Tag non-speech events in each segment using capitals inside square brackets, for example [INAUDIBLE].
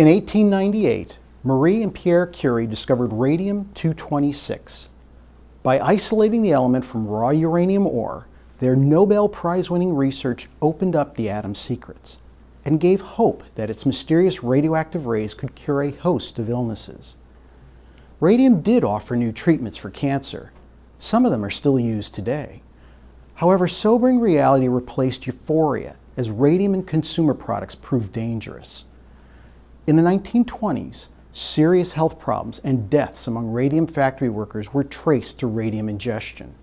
In 1898, Marie and Pierre Curie discovered radium-226. By isolating the element from raw uranium ore, their Nobel Prize-winning research opened up the atom's secrets and gave hope that its mysterious radioactive rays could cure a host of illnesses. Radium did offer new treatments for cancer. Some of them are still used today. However, sobering reality replaced euphoria as radium and consumer products proved dangerous. In the 1920s, serious health problems and deaths among radium factory workers were traced to radium ingestion.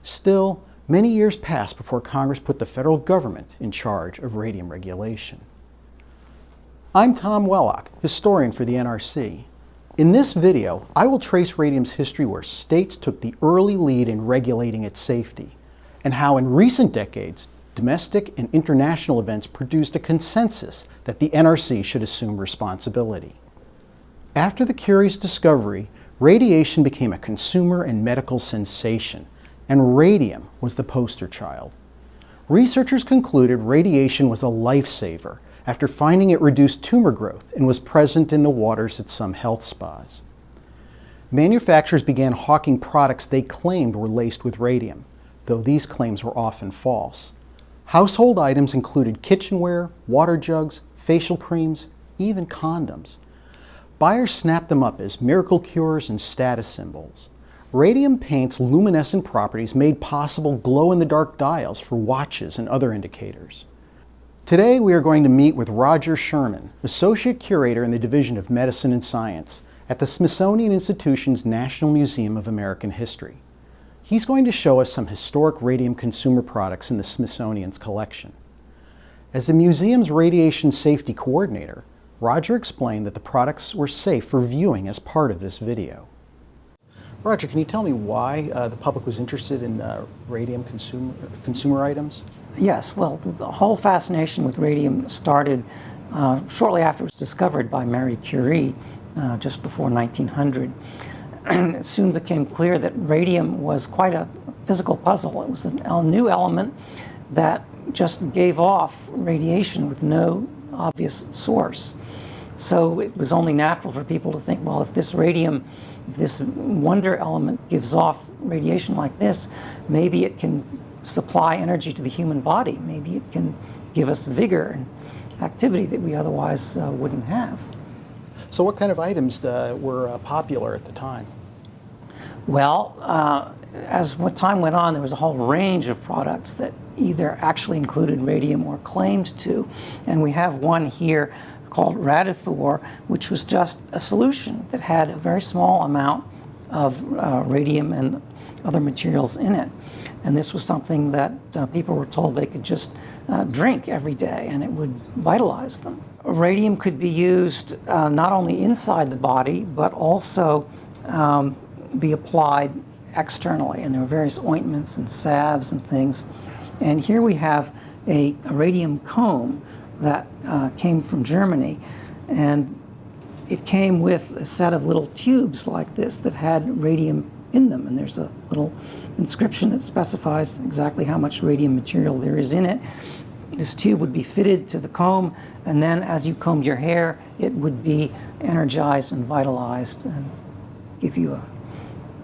Still, many years passed before Congress put the federal government in charge of radium regulation. I'm Tom Wellock, historian for the NRC. In this video, I will trace radium's history where states took the early lead in regulating its safety, and how in recent decades, domestic and international events produced a consensus that the NRC should assume responsibility. After the Curie's discovery, radiation became a consumer and medical sensation, and radium was the poster child. Researchers concluded radiation was a lifesaver after finding it reduced tumor growth and was present in the waters at some health spas. Manufacturers began hawking products they claimed were laced with radium, though these claims were often false. Household items included kitchenware, water jugs, facial creams, even condoms. Buyers snapped them up as miracle cures and status symbols. Radium paint's luminescent properties made possible glow-in-the-dark dials for watches and other indicators. Today we are going to meet with Roger Sherman, Associate Curator in the Division of Medicine and Science at the Smithsonian Institution's National Museum of American History. He's going to show us some historic radium consumer products in the Smithsonian's collection. As the museum's radiation safety coordinator, Roger explained that the products were safe for viewing as part of this video. Roger, can you tell me why uh, the public was interested in uh, radium consumer, consumer items? Yes, well, the whole fascination with radium started uh, shortly after it was discovered by Marie Curie, uh, just before 1900. And [CLEARS THROAT] it soon became clear that radium was quite a physical puzzle. It was a new element that just gave off radiation with no obvious source. So it was only natural for people to think, well, if this radium, if this wonder element gives off radiation like this, maybe it can supply energy to the human body. Maybe it can give us vigor and activity that we otherwise uh, wouldn't have. So what kind of items uh, were uh, popular at the time? Well, uh, as time went on, there was a whole range of products that either actually included radium or claimed to. And we have one here called Radithor, which was just a solution that had a very small amount of uh, radium and other materials in it. And this was something that uh, people were told they could just uh, drink every day and it would vitalize them. Radium could be used uh, not only inside the body, but also um, be applied externally. And there were various ointments and salves and things. And here we have a, a radium comb that uh, came from Germany. And it came with a set of little tubes like this that had radium in them. And there's a little inscription that specifies exactly how much radium material there is in it. This tube would be fitted to the comb, and then as you combed your hair, it would be energized and vitalized and give you a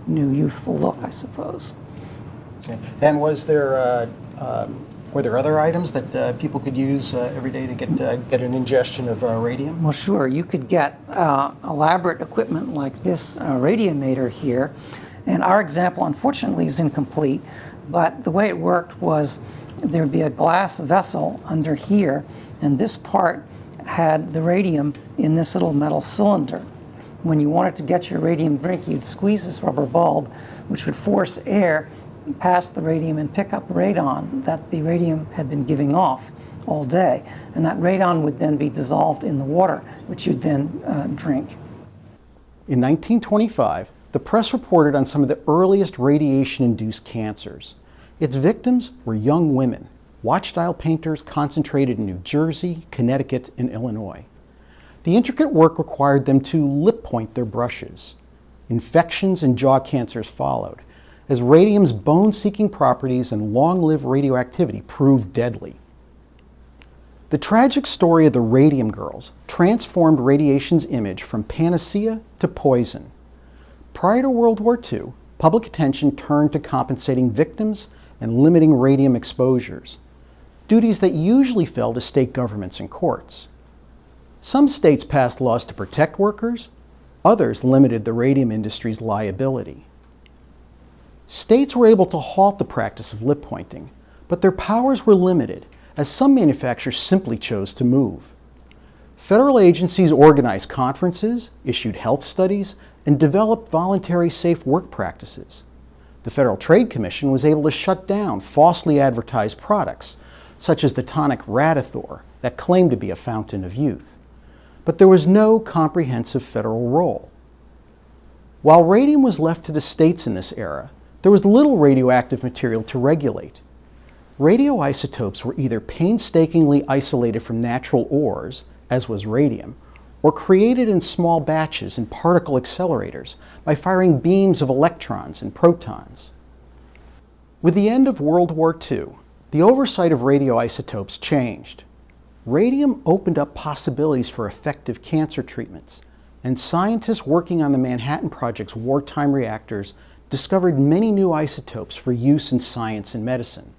new youthful look, I suppose. Okay. And was there uh, um, were there other items that uh, people could use uh, every day to get uh, get an ingestion of uh, radium? Well, sure. You could get uh, elaborate equipment like this radiometer here, and our example, unfortunately, is incomplete. But the way it worked was there would be a glass vessel under here, and this part had the radium in this little metal cylinder. When you wanted to get your radium drink, you'd squeeze this rubber bulb, which would force air past the radium and pick up radon that the radium had been giving off all day. And that radon would then be dissolved in the water, which you'd then uh, drink. In 1925, the press reported on some of the earliest radiation-induced cancers. Its victims were young women, watch-dial painters concentrated in New Jersey, Connecticut, and Illinois. The intricate work required them to lip point their brushes. Infections and jaw cancers followed, as radium's bone-seeking properties and long-lived radioactivity proved deadly. The tragic story of the Radium Girls transformed radiation's image from panacea to poison. Prior to World War II, public attention turned to compensating victims and limiting radium exposures, duties that usually fell to state governments and courts. Some states passed laws to protect workers, others limited the radium industry's liability. States were able to halt the practice of lip pointing, but their powers were limited as some manufacturers simply chose to move. Federal agencies organized conferences, issued health studies, and developed voluntary safe work practices. The Federal Trade Commission was able to shut down falsely advertised products, such as the tonic Radithor, that claimed to be a fountain of youth. But there was no comprehensive federal role. While radium was left to the states in this era, there was little radioactive material to regulate. Radioisotopes were either painstakingly isolated from natural ores, as was radium, or created in small batches in particle accelerators by firing beams of electrons and protons. With the end of World War II, the oversight of radioisotopes changed. Radium opened up possibilities for effective cancer treatments, and scientists working on the Manhattan Project's wartime reactors discovered many new isotopes for use in science and medicine.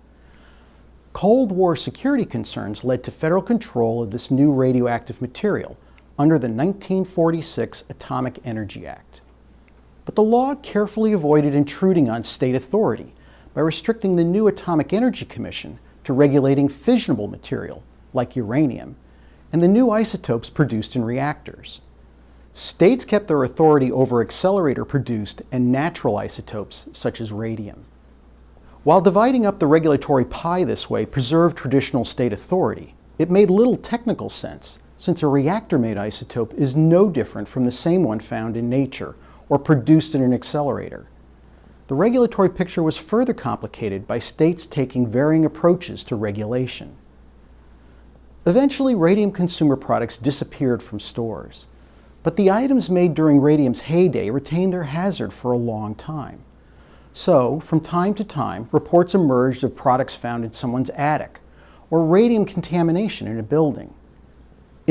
Cold War security concerns led to federal control of this new radioactive material under the 1946 Atomic Energy Act. But the law carefully avoided intruding on state authority by restricting the new Atomic Energy Commission to regulating fissionable material, like uranium, and the new isotopes produced in reactors. States kept their authority over accelerator produced and natural isotopes, such as radium. While dividing up the regulatory pie this way preserved traditional state authority, it made little technical sense since a reactor-made isotope is no different from the same one found in nature or produced in an accelerator. The regulatory picture was further complicated by states taking varying approaches to regulation. Eventually, radium consumer products disappeared from stores, but the items made during radium's heyday retained their hazard for a long time. So, from time to time, reports emerged of products found in someone's attic or radium contamination in a building.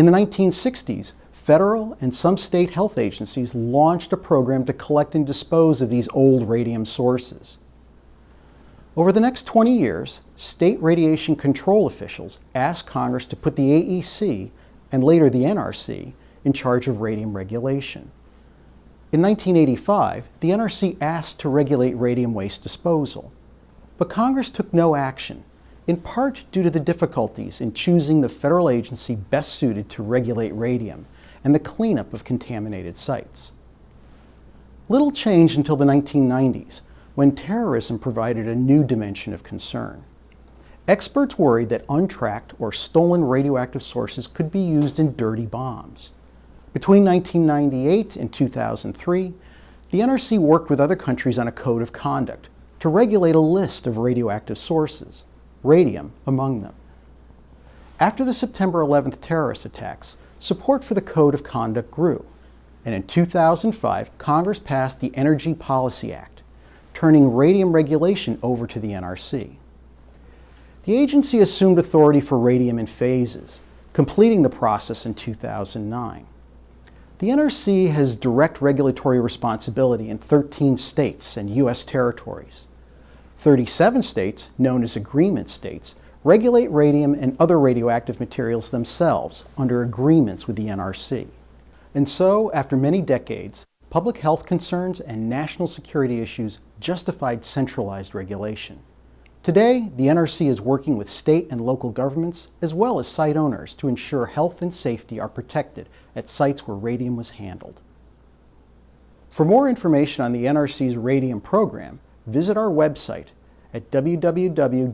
In the 1960s, federal and some state health agencies launched a program to collect and dispose of these old radium sources. Over the next 20 years, state radiation control officials asked Congress to put the AEC and later the NRC in charge of radium regulation. In 1985, the NRC asked to regulate radium waste disposal, but Congress took no action, in part due to the difficulties in choosing the federal agency best suited to regulate radium and the cleanup of contaminated sites. Little changed until the 1990s, when terrorism provided a new dimension of concern. Experts worried that untracked or stolen radioactive sources could be used in dirty bombs. Between 1998 and 2003, the NRC worked with other countries on a code of conduct to regulate a list of radioactive sources, radium among them. After the September 11th terrorist attacks, support for the code of conduct grew, and in 2005, Congress passed the Energy Policy Act, turning radium regulation over to the NRC. The agency assumed authority for radium in phases, completing the process in 2009. The NRC has direct regulatory responsibility in 13 states and U.S. territories. 37 states, known as agreement states, regulate radium and other radioactive materials themselves under agreements with the NRC. And so, after many decades, public health concerns and national security issues justified centralized regulation. Today, the NRC is working with state and local governments, as well as site owners, to ensure health and safety are protected at sites where radium was handled. For more information on the NRC's radium program, visit our website at www.nrc.gov.